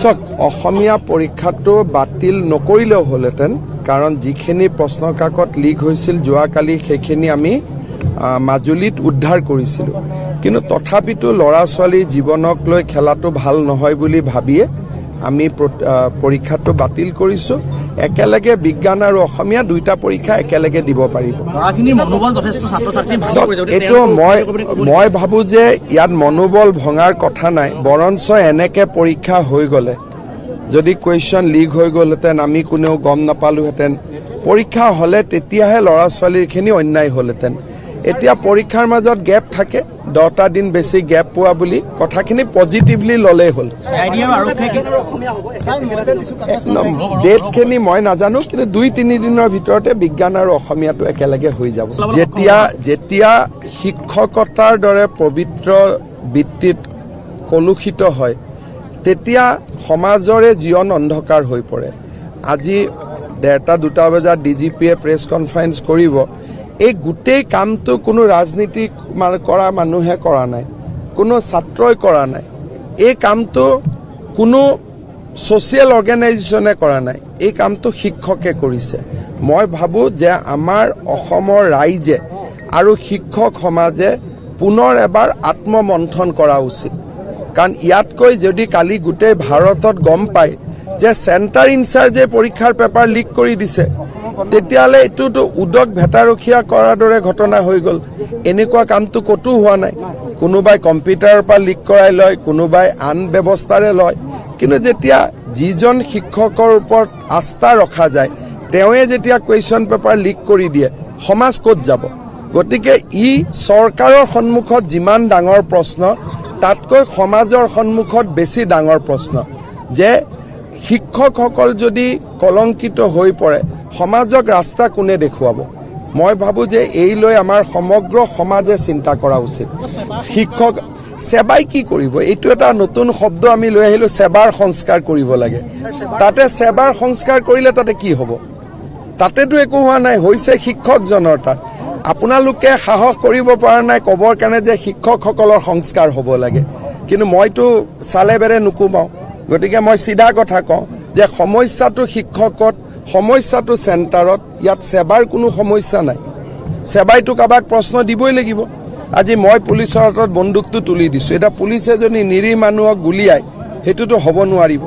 চাওক অসমীয়া পৰীক্ষাটো বাতিল নকৰিলেও হ'লহেঁতেন কাৰণ যিখিনি প্ৰশ্ন কাকত লিক হৈছিল যোৱাকালি সেইখিনি আমি মাজুলীত উদ্ধাৰ কৰিছিলোঁ। কিন্তু তথাপিতো ল'ৰা ছোৱালীৰ জীৱনক লৈ খেলাটো ভাল নহয় বুলি ভাবিয়ে আমি পৰীক্ষাটো বাতিল কৰিছোঁ। একেলগে বিজ্ঞান আৰু অসমীয়া দুইটা পৰীক্ষা একেলগে দিব পাৰিব। এইটো মই মই ভাবোঁ যে ইয়াত মনোবল ভঙাৰ কথা নাই বৰঞ্চ এনেকে পৰীক্ষা হৈ গ'লে যদি কুৱেশ্যন লিক হৈ গ'লহেঁতেন আমি কোনেও গম নাপালোহেঁতেন পৰীক্ষা হ'লে তেতিয়াহে ল'ৰা ছোৱালীৰখিনি অন্যায় হ'লহেঁতেন। এতিয়া পৰীক্ষাৰ মাজত গেপ থাকে দহটা দিন বেছি গেপ পোৱা বুলি কথাখিনি পজিটিভলি ল'লেই হ'ল। ডেটখিনি মই নাজানো কিন্তু দুই তিনিদিনৰ ভিতৰতে বিজ্ঞান আৰু অসমীয়াটো একেলগে হৈ যাব। যেতিয়া যেতিয়া শিক্ষকতাৰ দৰে পবিত্ৰ বৃত্তিত কলুষিত হয় তেতিয়া সমাজৰে জীৱন অন্ধকাৰ হৈ পৰে। আজি ডেৰটা দুটা বজাত ডি জি পিয়ে প্ৰেছ কনফাৰেঞ্চ কৰিব এই গোটেই কামটো কোনো ৰাজনীতি কৰা মানুহে কৰা নাই কোনো ছাত্ৰই কৰা নাই। এই কামটো কোনো ছ'চিয়েল অৰ্গেনাইজেশ্যনে কৰা নাই এই কামটো শিক্ষকে কৰিছে। মই ভাবোঁ যে আমাৰ অসমৰ ৰাইজে আৰু শিক্ষক সমাজে পুনৰ এবাৰ আত্মমন্থন কৰা উচিত। কাৰণ ইয়াতকৈ যদি কালি গোটেই ভাৰতত গম পায় যে চেণ্টাৰ ইনচাৰ্জে পৰীক্ষাৰ পেপাৰ লিক কৰি দিছে। তেতিয়াহ'লে এইটোতো উদক ভেটাৰখীয়া কৰাৰ দৰে ঘটনা হৈ গ'ল। এনেকুৱা কামটো ক'তো হোৱা নাই। কোনোবাই কম্পিউটাৰৰ পৰা লিক কৰাই লয় কোনোবাই আন ব্যৱস্থাৰে লয়। কিন্তু যেতিয়া যিজন শিক্ষকৰ ওপৰত আস্থা ৰখা যায় তেওঁৱে যেতিয়া কুৱেশ্যন পেপাৰ লিক কৰি দিয়ে সমাজ ক'ত যাব? গতিকে ই চৰকাৰৰ সন্মুখত যিমান ডাঙৰ প্ৰশ্ন তাতকৈ সমাজৰ সন্মুখত বেছি ডাঙৰ প্ৰশ্ন। যে শিক্ষকসকল যদি কলংকিত হৈ পৰে সমাজক ৰাস্তা কোনে দেখুৱাব? মই ভাবোঁ যে এই লৈ আমাৰ সমগ্ৰ সমাজে চিন্তা কৰা উচিত। শিক্ষক সেৱাই কি কৰিব? এইটো এটা নতুন শব্দ আমি লৈ আহিলোঁ সেৱাৰ সংস্কাৰ কৰিব লাগে। তাতে সেৱাৰ সংস্কাৰ কৰিলে তাতে কি হ'ব? তাতেতো একো হোৱা নাই হৈছে শিক্ষকজনৰ তাত। আপোনালোকে সাহস কৰিব পৰা নাই ক'বৰ কাৰণে যে শিক্ষকসকলৰ সংস্কাৰ হ'ব লাগে। কিন্তু মইতো চালে বেৰে নুকুমাওঁ। গতিকে মই চিধা কথা কওঁ যে সমস্যাটো শিক্ষকত সমস্যাটো চেণ্টাৰত ইয়াত সেৱাৰ কোনো সমস্যা নাই। সেৱাইতো কাৰোবাক প্ৰশ্ন দিবই লাগিব। আজি মই পুলিচৰ হাতত বন্দুকটো তুলি দিছোঁ। এতিয়া পুলিচে যদি নিৰীহ মানুহক গুলিয়াই সেইটোতো হ'ব নোৱাৰিব।